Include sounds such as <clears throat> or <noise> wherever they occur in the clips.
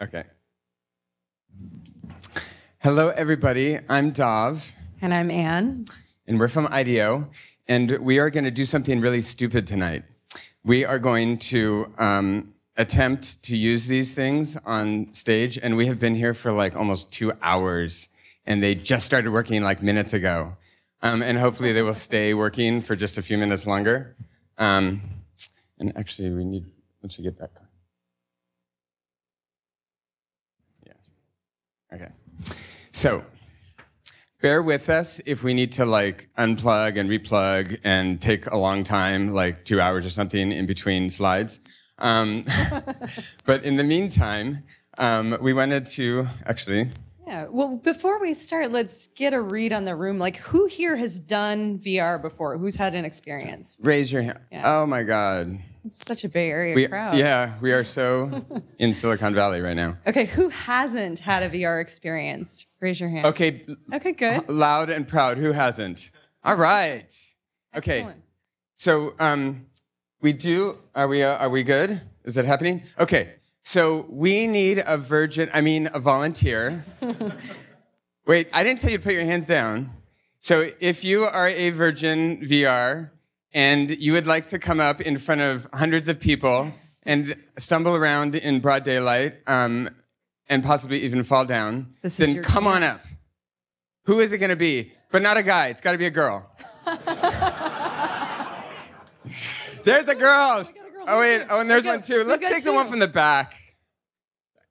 Okay. Hello, everybody. I'm Dov, And I'm Anne. and we're from IDEO, and we are going to do something really stupid tonight. We are going to um, attempt to use these things on stage, and we have been here for like almost two hours, and they just started working like minutes ago. Um, and hopefully, they will stay working for just a few minutes longer. Um, and actually, we need, once we get back. Okay. So, bear with us if we need to like unplug and replug and take a long time, like two hours or something in between slides. Um, <laughs> but in the meantime, um, we wanted to actually. Yeah. Well, before we start, let's get a read on the room. Like, who here has done VR before? Who's had an experience? Raise your hand. Yeah. Oh my God. It's such a Bay Area We, crowd. yeah, we are so <laughs> in Silicon Valley right now. Okay, who hasn't had a VR experience? Raise your hand. Okay, Okay, good. loud and proud. Who hasn't? All right. Okay. Excellent. So um, we do. Are we? Uh, are we good? Is it happening? Okay. So we need a virgin. I mean, a volunteer. <laughs> Wait, I didn't tell you to put your hands down. So if you are a virgin VR and you would like to come up in front of hundreds of people and stumble around in broad daylight um, and possibly even fall down, This then come on up. Who is it going to be? But not a guy. It's got to be a girl. <laughs> there's a girl. Oh wait. Oh, and there's one too. Let's take the one from the back.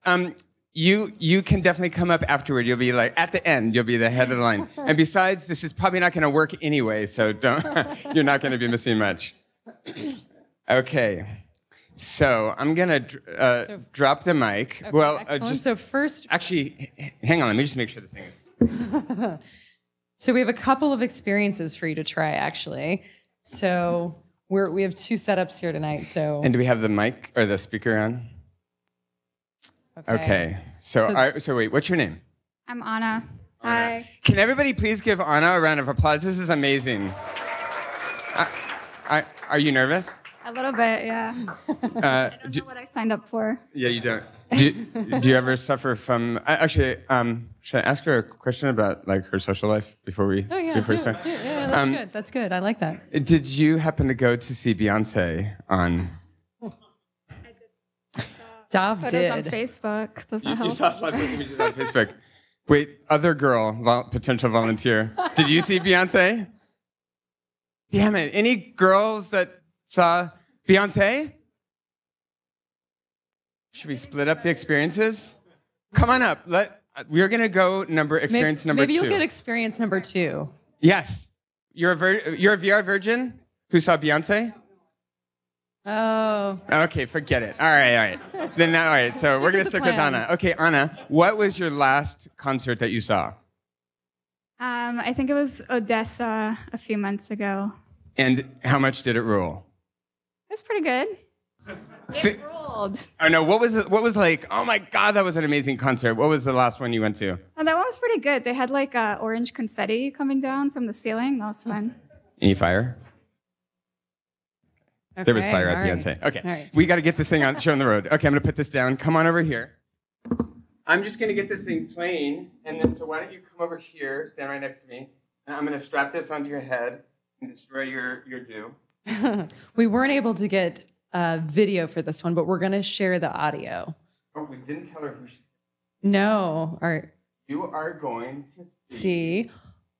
Um, you you can definitely come up afterward. You'll be like at the end. You'll be the head of the line. <laughs> and besides, this is probably not going to work anyway. So don't. <laughs> you're not going to be missing much. <clears throat> Okay. So I'm gonna uh, So- drop the mic. Okay, well, uh, just so first, actually, hang on. Let me just make sure this thing is. <laughs> so we have a couple of experiences for you to try, actually. So we're we have two setups here tonight. So And do we have the mic or the speaker on? Okay. So, So- all right, so wait, what's your name? I'm Anna. Hi. Can everybody please give Anna a round of applause? This is amazing. Uh, I, are you nervous? A little bit, yeah. Uh, <laughs> I don't do, know what I signed up for. yeah, you don't. Do, do you ever suffer from? I- Actually, um, should I ask her a question about like her social life before we Oh yeah, before do- start? do- yeah, that's Um, good. That's good. I like that. Did you happen to go to see Beyonce on? Dov Photos did. on Facebook. Does that You help? saw lots of images on Facebook. Wait, other girl, vol- potential volunteer. Did you see Beyonce? Damn it! Any girls that saw Beyonce? Should we split up the experiences? Come on up. Let we're gonna go number Maybe- experience number maybe two. you'll get experience number two. yes, you're a vir- you're a VR virgin who saw Beyonce. Oh, Okay, forget it. All right, all right. Then all right. So we're gonna with the stick with. Anna. Okay, Anna, what was your last concert that you saw? Um, I think it was ODESZA a few months ago. And how much did it rule? It was pretty good. It ruled. oh no, what was it? What was like? Oh my god, that was an amazing concert. What was the last one you went to? And that one was pretty good. They had like uh, orange confetti coming down from the ceiling. That was fun. Any fire? There was fire at all right. Beyonce. Okay, All right. we got to get this thing on show on the road. Okay, I'm gonna put this down. Come on over here. I'm just gonna get this thing playing, and then so why don't you come over here, stand right next to me, and I'm gonna strap this onto your head and destroy your your do. <laughs> we weren't able to get uh, video for this one, but we're going to share the audio. Oh, we didn't tell her who she. No, or You are going to see. see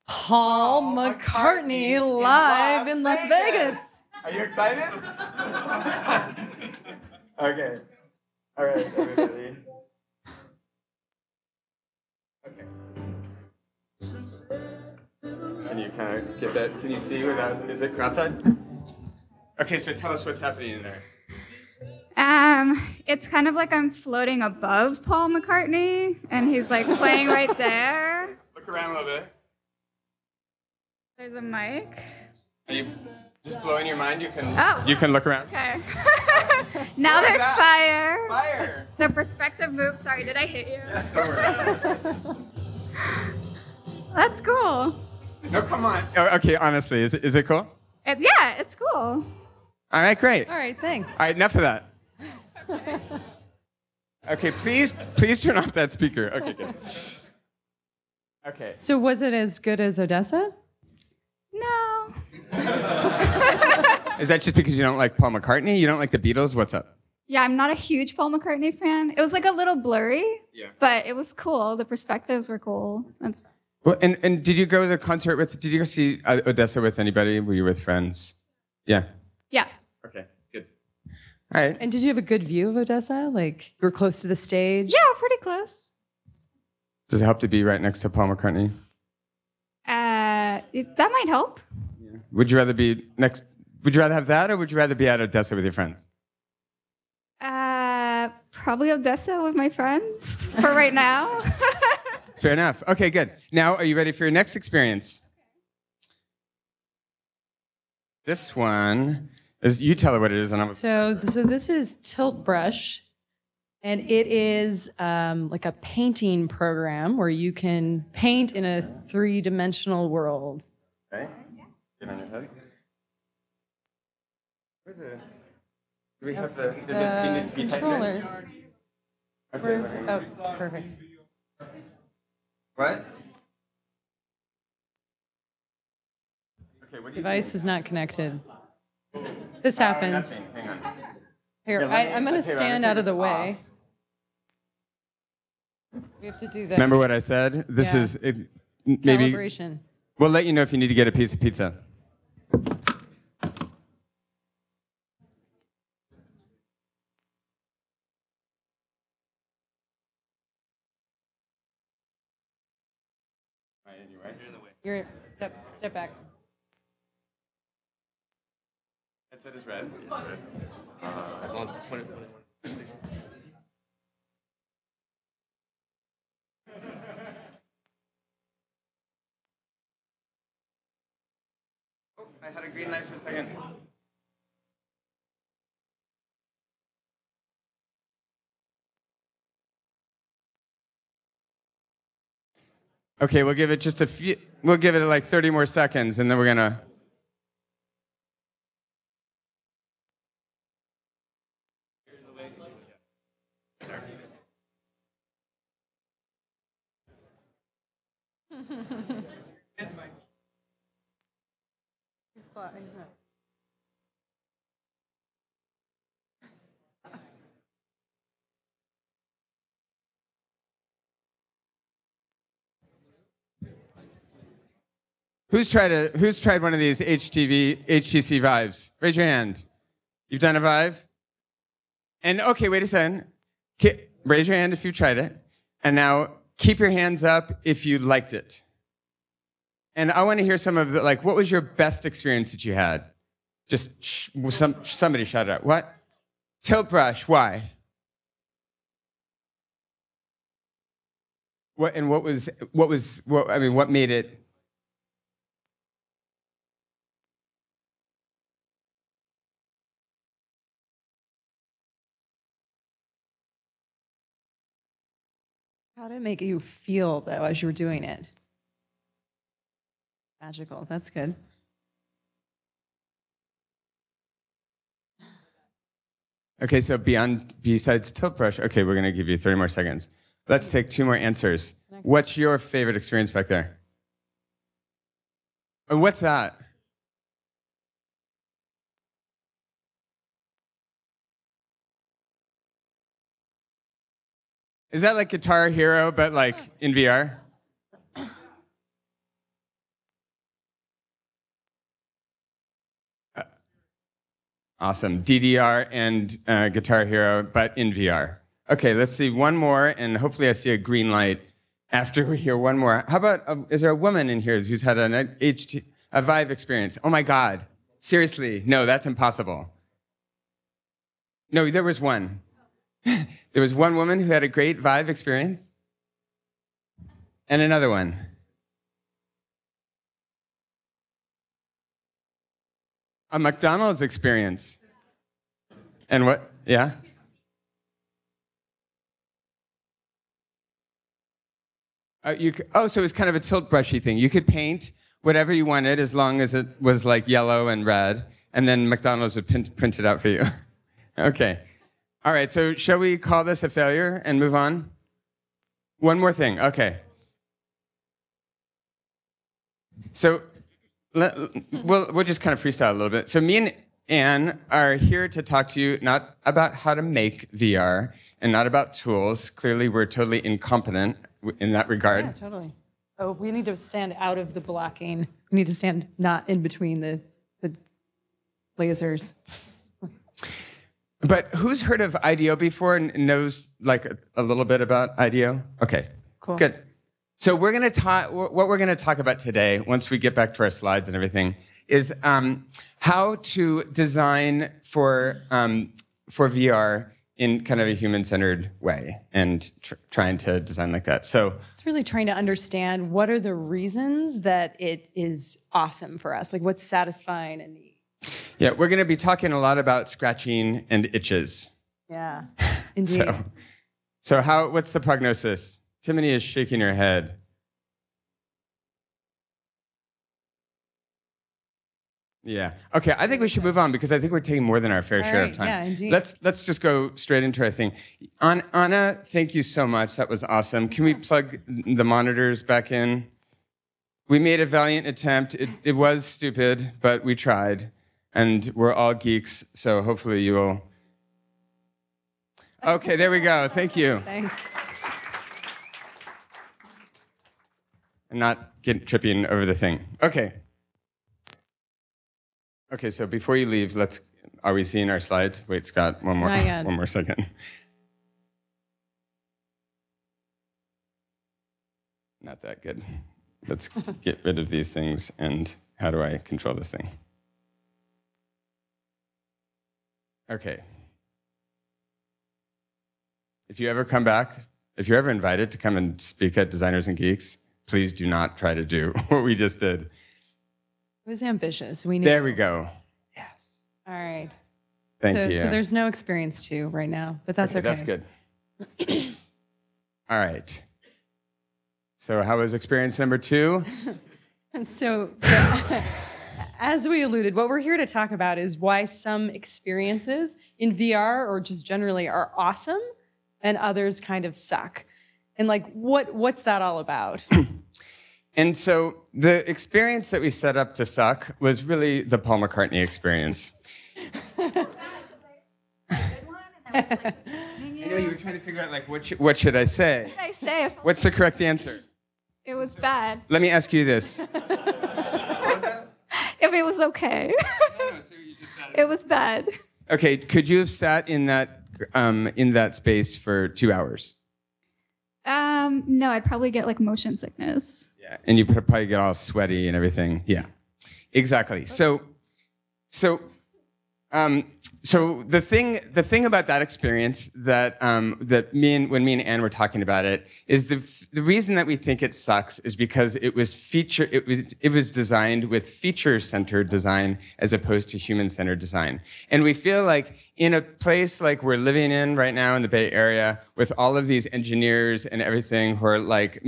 Paul McCartney live in Las Vegas. Are you excited? okay. All right, everybody. Okay. Can you kind of get that? Can you see without? Is it cross-eyed? Okay, so tell us what's happening in there. Um, it's kind of like I'm floating above Paul McCartney, and he's like playing right there. Look around a little bit. There's a mic. Are you just blowing your mind? You can. Oh. You can look around. Okay. <laughs> now What is there's that? fire. Fire. <laughs> The perspective moved. Sorry, did I hit you? Yeah, Don't worry. <laughs> That's cool. No, come on. Oh, okay, honestly, is it, is it cool? It, yeah, it's cool. All right, great. All right, thanks. All right, enough of that. Okay, please, please turn off that speaker. Okay, good. Okay. So was it as good as ODESZA? No. <laughs> Is that just because you don't like Paul McCartney? You don't like the Beatles? What's up? Yeah, I'm not a huge Paul McCartney fan. It was like a little blurry, Yeah. but it was cool. The perspectives were cool. That's Well, and, and did you go to the concert with, did you go see uh, ODESZA with anybody? Were you with friends? Yeah. yes. Okay, good. All right. And did you have a good view of ODESZA? Like you were close to the stage? Yeah, pretty close. Does it help to be right next to Paul McCartney? Uh, it, that might help. Would you rather be next, would you rather have that or would you rather be at ODESZA with your friends? Uh, probably ODESZA with my friends for right now. <laughs> Fair enough. Okay, good. Now, are you ready for your next experience? This one is, you tell her what it is, and I'm. So, so this is Tilt Brush, and it is um, like a painting program where you can paint in a three-dimensional world. Okay. Get on your head. Where's the, do we have the, is it, do you Uh, need to be tightened in? controllers. Okay, Where's, wait. oh, perfect. What? Okay, what do you Device is not connected. This think? Oh, happened. nothing. Hang on. Here, Yeah, let I, me- I'm going to okay, let me stand take out of this the way. We have to do that. Remember what I said? This Yeah. is it, maybe. calibration. We'll let you know if you need to get a piece of pizza. You're in the way. You're step step back. Headset is red. Uh, as long as when it, when it, Oh, I had a green light for a second. Okay, we'll give it just a few. We'll give it like 30 more seconds, and then we're gonna. <laughs> Who's tried a Who's tried one of these HTV HTC Vives? Raise your hand. You've done a Vive. And okay, wait a second. Raise your hand if you've tried it. And now keep your hands up if you liked it. And I want to hear some of the like. What was your best experience that you had? Just sh- some somebody shout it out. What? Tilt brush. Why? What and what was what was what? I mean, what made it? Did it make you feel though as you were doing it? Magical. That's good. Okay, so beyond besides tilt brush, okay, we're gonna give you 30 more seconds. Let's take two more answers. What's your favorite experience back there? And what's that? Is that like Guitar Hero, but like in VR? Awesome. DDR and uh, Guitar Hero, but in VR. Okay, let's see one more, and hopefully I see a green light after we hear one more. How about, uh, is there a woman in here who's had an HT, a Vive experience? Oh my God. Seriously, no, that's impossible. No, there was one. <laughs> there was one woman who had a great Vive experience, and another one. A McDonald's experience. And what? Yeah? Uh, you c oh, so it was kind of a tilt brushy thing. You could paint whatever you wanted as long as it was like yellow and red, and then McDonald's would print, print it out for you. <laughs> okay. All right, so shall we call this a failure and move on? One more thing. Okay. So let, we'll, we'll just kind of freestyle a little bit. So me and Anne are here to talk to you not about how to make VR and not about tools. Clearly, we're totally incompetent in that regard. Yeah, totally. Oh, we need to stand out of the blocking. We need to stand not in between the, the lasers. But who's heard of IDEO before and knows like a, a little bit about IDEO? Okay. Cool. Good. So we're going to talk. What we're going to talk about today, once we get back to our slides and everything, is um, how to design for um, for VR in kind of a human-centered way, and tr- trying to design like that. So It's really trying to understand what are the reasons that it is awesome for us, like what's satisfying and neat. Yeah, we're going to be talking a lot about scratching and itches. Yeah, <laughs> indeed. So, so how? What's the prognosis? Timony is shaking her head. Yeah. Okay. I think we should move on because I think we're taking more than our fair All share right, of time. yeah, indeed. Let's let's just go straight into our thing. An- Anna, thank you so much. That was awesome. Can we plug the monitors back in? We made a valiant attempt. It, it was stupid, but we tried, and we're all geeks. So hopefully you will. Okay. There we go. Thank you. Thanks. and not get tripping over the thing. Okay. Okay, so before you leave, let's. Are we seeing our slides? Wait, Scott, one more, one more second. Not that good. Let's <laughs> get rid of these things. And how do I control this thing? Okay. If you ever come back, if you're ever invited to come and speak at Designers and Geeks, please do not try to do <laughs> what we just did. It was ambitious. We knew. There we go. Yes. All right. Thank so, you. so there's no experience two right now, but that's okay. That's good. All right. So, how was experience number two? <laughs> So, <laughs> as we alluded, what we're here to talk about is why some experiences in VR or just generally are awesome and others kind of suck. And like what what's that all about? <clears throat> And so, the experience that we set up to suck was really the Paul McCartney experience. <laughs> I know you were trying to figure out like what should, what should I say? I say What's the correct answer? it was bad. Let me ask you this. <laughs> If it was okay. <laughs> it was bad. Okay, could you have sat in that um, in that space for two hours? Um, no, I'd probably get like motion sickness. Yeah, and you would probably get all sweaty and everything. Yeah, exactly. So, so, um, so the thing, the thing about that experience that um, that me and when me and Anne were talking about it is the the reason that we think it sucks is because it was feature it was it was designed with feature centered design as opposed to human centered design, and we feel like in a place like we're living in right now in the Bay Area with all of these engineers and everything who are like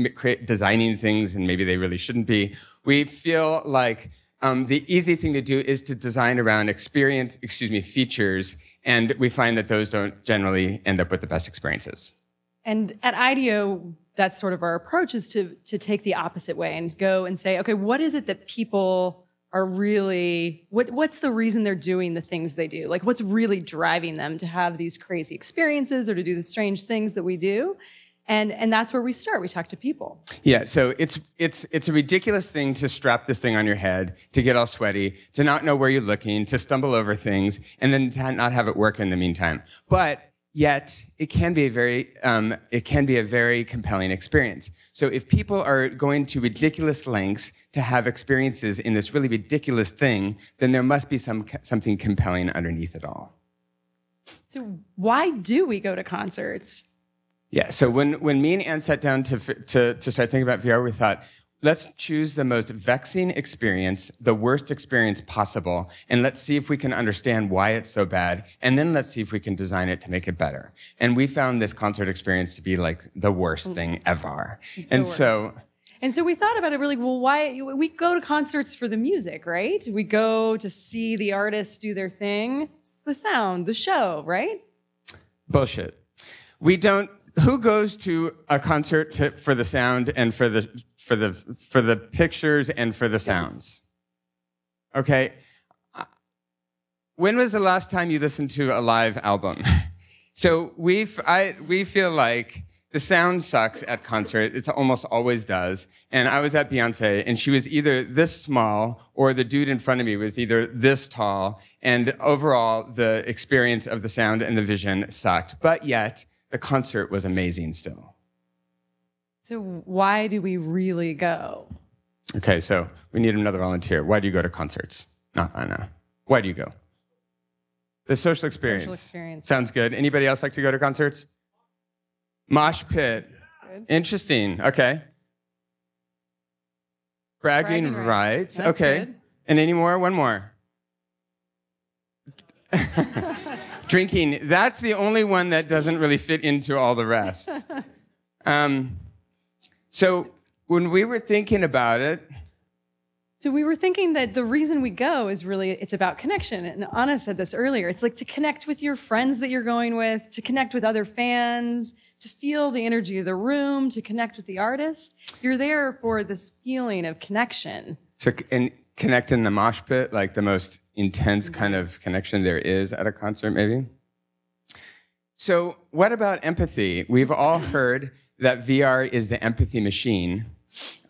designing things and maybe they really shouldn't be, we feel like um, the easy thing to do is to design around experience, excuse me, features, and we find that those don't generally end up with the best experiences. And at IDEO, that's sort of our approach is to to take the opposite way and go and say, okay, what is it that people are really what what's the reason they're doing the things they do? Like what's really driving them to have these crazy experiences or to do the strange things that we do? And and that's where we start. We talk to people. Yeah, so it's it's it's a ridiculous thing to strap this thing on your head, to get all sweaty, to not know where you're looking, to stumble over things, and then to not have it work in the meantime. But yet, it can be a very um, it can be a very compelling experience. So if people are going to ridiculous lengths to have experiences in this really ridiculous thing, then there must be some something compelling underneath it all. So why do we go to concerts? Yeah. So when when me and Anne sat down to to to start thinking about VR, we thought, let's choose the most vexing experience, the worst experience possible, and let's see if we can understand why it's so bad, and then let's see if we can design it to make it better. And we found this concert experience to be like the worst mm. thing ever. The And so. And so we thought about it really well, why we go to concerts for the music, right? We go to see the artists do their thing. It's the sound, the show, right? Bullshit. We don't. Who goes to a concert to, for the sound and for the for the for the pictures and for the sounds? Okay. Uh, When was the last time you listened to a live album? <laughs> So we I we feel like the sound sucks at concert. It almost always does. And I was at Beyonce, and she was either this small or the dude in front of me was either this tall. And overall, the experience of the sound and the vision sucked. But yet, the concert was amazing still. So why do we really go? Okay, so we need another volunteer. Why do you go to concerts? Not Anna. Why do you go? The social experience. Social experience. Sounds good. Anybody else like to go to concerts? Mosh pit. Good. Interesting. Okay. Bragging, Bragging rights. rights. Okay. good. And any more? One more. <laughs> Drinking. That's the only one that doesn't really fit into all the rest. <laughs> Um, so when we were thinking about it, So we were thinking that the reason we go is really it's about connection. And Anna said this earlier. It's like to connect with your friends that you're going with, to connect with other fans, to feel the energy of the room, to connect with the artist. You're there for this feeling of connection. So and connect in the mosh pit, like the most intense kind of connection there is at a concert, maybe. So what about empathy? We've all heard that VR is the empathy machine.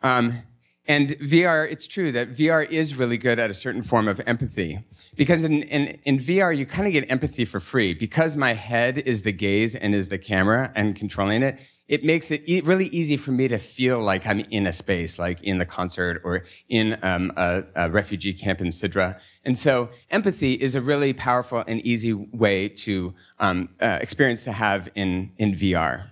Um, and VR, it's true that VR is really good at a certain form of empathy. Because in, in, in VR, you kind of get empathy for free. Because my head is the gaze and is the camera and controlling it, it makes it e- really easy for me to feel like I'm in a space, like in the concert or in um, a, a refugee camp in Sidra. And so empathy is a really powerful and easy way to um, uh, experience to have in, in VR.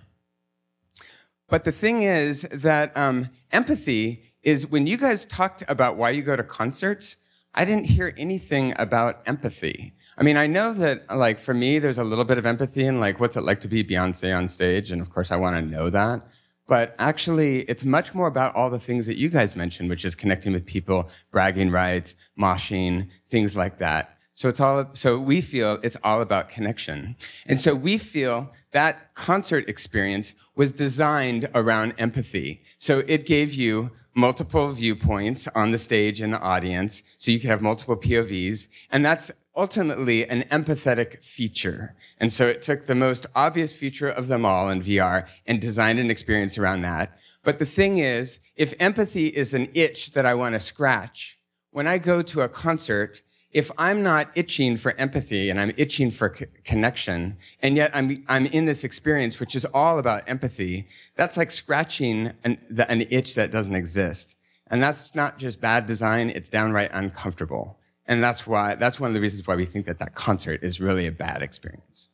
But the thing is that um, empathy is when you guys talked about why you go to concerts, I didn't hear anything about empathy. I mean, I know that, like, for me, there's a little bit of empathy in, like, what's it like to be Beyonce on stage? And of course, I want to know that. But actually, it's much more about all the things that you guys mentioned, which is connecting with people, bragging rights, moshing, things like that. So it's all, so we feel it's all about connection. And so we feel that concert experience was designed around empathy. So it gave you multiple viewpoints on the stage and the audience. So you could have multiple POVs. And that's ultimately an empathetic feature. And so it took the most obvious feature of them all in VR and designed an experience around that. But the thing is, if empathy is an itch that I want to scratch, when I go to a concert, if I'm not itching for empathy and I'm itching for c- connection, and yet I'm, I'm in this experience which is all about empathy, that's like scratching an, the, an itch that doesn't exist. And that's not just bad design, it's downright uncomfortable. And that's why, that's one of the reasons why we think that that concert is really a bad experience.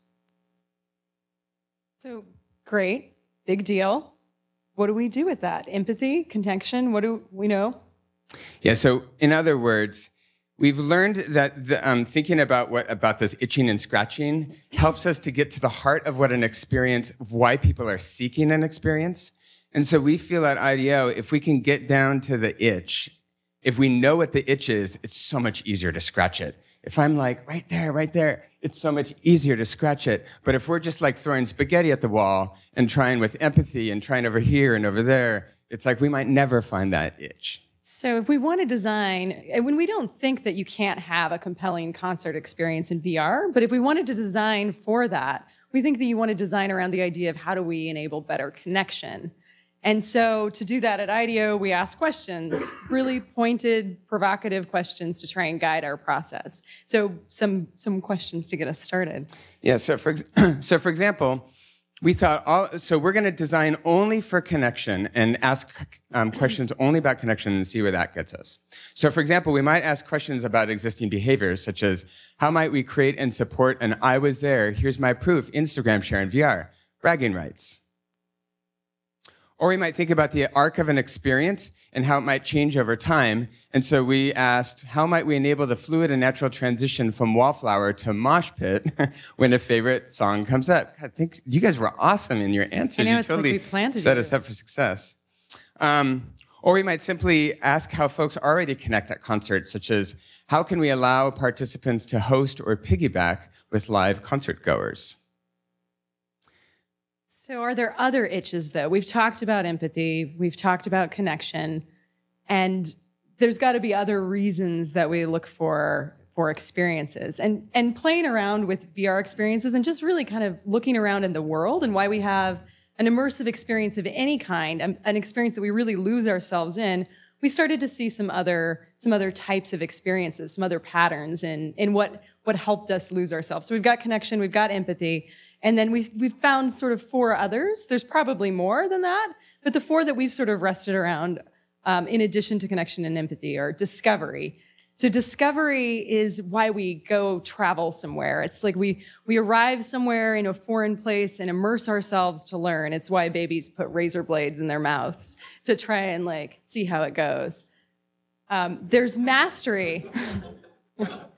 So great, big deal. What do we do with that? Empathy, connection, what do we know? Yeah. So, in other words, we've learned that the, um, thinking about what about this itching and scratching helps us to get to the heart of what an experience, of why people are seeking an experience. And so, we feel at IDEO, if we can get down to the itch, if we know what the itch is, it's so much easier to scratch it. If I'm like right there, right there, it's so much easier to scratch it. But if we're just like throwing spaghetti at the wall and trying with empathy and trying over here and over there, it's like we might never find that itch. So, if we want to design, when we don't think that you can't have a compelling concert experience in VR, but if we wanted to design for that, we think that you want to design around the idea of how do we enable better connection. And so, to do that at IDEO, we ask questions, really pointed, provocative questions to try and guide our process. So, some some questions to get us started. Yeah. So for <clears throat> so for example, we thought all. So we're going to design only for connection and ask um, questions <clears throat> only about connection and see where that gets us. So for example, we might ask questions about existing behaviors, such as how might we create and support an "I was there, here's my proof" Instagram share in VR, bragging rights. Or we might think about the arc of an experience and how it might change over time. And so we asked, how might we enable the fluid and natural transition from Wallflower to Mosh Pit <laughs> when a favorite song comes up? I think you guys were awesome in your answers. I know, you it's like totally to set us up for success. Um, or we might simply ask how folks already connect at concerts, such as how can we allow participants to host or piggyback with live concert goers? So, are there other itches though? We've talked about empathy, we've talked about connection, and there's got to be other reasons that we look for for experiences and and playing around with VR experiences and just really kind of looking around in the world and why we have an immersive experience of any kind, an, an experience that we really lose ourselves in. We started to see some other some other types of experiences, some other patterns in in what what helped us lose ourselves. So we've got connection, we've got empathy, and then we've we've found sort of four others. There's probably more than that, but the four that we've sort of rested around, um, in addition to connection and empathy, are discovery. So discovery is why we go travel somewhere. It's like we we arrive somewhere in a foreign place and immerse ourselves to learn. It's why babies put razor blades in their mouths to try and like see how it goes. Um, there's mastery. <laughs>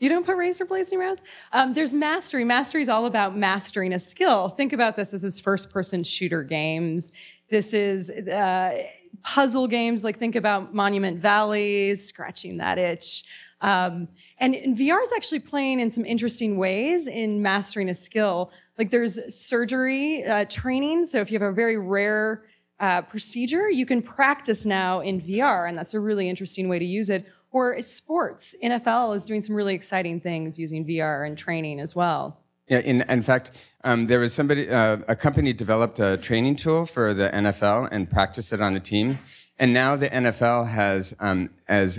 You don't put razor blades in your mouth? Um, there's mastery. Mastery is all about mastering a skill. Think about this. This is first person shooter games. This is uh, puzzle games. Like think about Monument Valley, scratching that itch. Um, and, and VR is actually playing in some interesting ways in mastering a skill. Like there's surgery uh, training. So if you have a very rare uh, procedure, you can practice now in VR, and that's a really interesting way to use it or sports. NFL is doing some really exciting things using VR and training as well. Yeah, in, in fact, um, there was somebody, uh, a company developed a training tool for the NFL and practiced it on a team. And now the NFL has, um,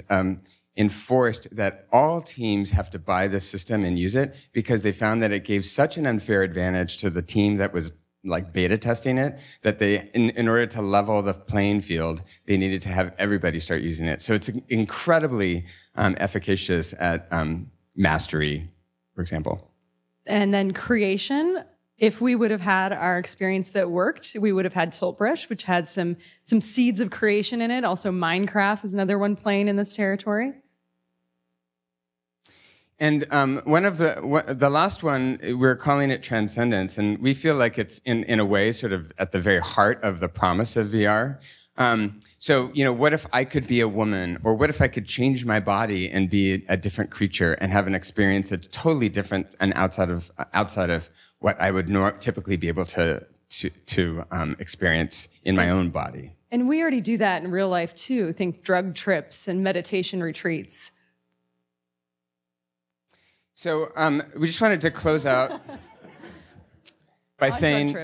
um, enforced that all teams have to buy this system and use it because they found that it gave such an unfair advantage to the team that was like beta testing it that they in, in order to level the playing field they needed to have everybody start using it. So it's incredibly um, efficacious at um, mastery for example. And then creation if we would have had our experience that worked we would have had tiltbrush which had some some seeds of creation in it. Also minecraft is another one playing in this territory and um, one of the the last one we're calling it transcendence, and we feel like it's in in a way sort of at the very heart of the promise of VR. Um, so you know, what if I could be a woman, or what if I could change my body and be a different creature and have an experience that's totally different and outside of outside of what I would nor- typically be able to to, to um, experience in my own body. And we already do that in real life too. Think drug trips and meditation retreats. So um, we just wanted to close out <laughs> by saying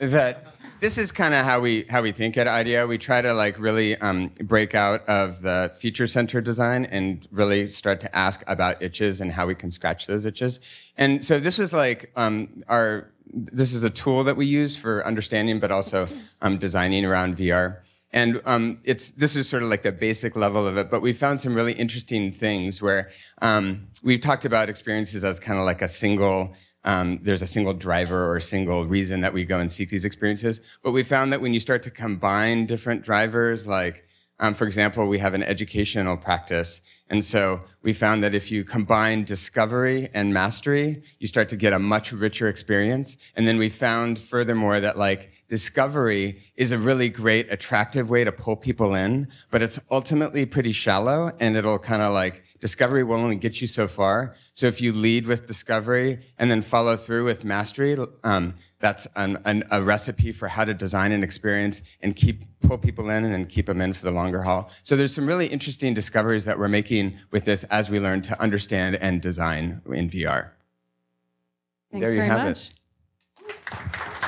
that this is kind of how we how we think at IDEO. We try to like really um, break out of the feature center design and really start to ask about itches and how we can scratch those itches. And so this is like um, our this is a tool that we use for understanding, but also um, designing around VR. And um, it's this is sort of like the basic level of it, but we found some really interesting things where um, we've talked about experiences as kind of like a single. Um, there's a single driver or a single reason that we go and seek these experiences. But we found that when you start to combine different drivers, like um, for example, we have an educational practice and so we found that if you combine discovery and mastery, you start to get a much richer experience. And then we found furthermore that like discovery is a really great, attractive way to pull people in, but it's ultimately pretty shallow and it'll kind of like discovery will only get you so far. So if you lead with discovery and then follow through with mastery, um, that's an, an, a recipe for how to design an experience and keep pull people in and then keep them in for the longer haul. So there's some really interesting discoveries that we're making with this as we learn to understand and design in VR. Thanks there you have much. it.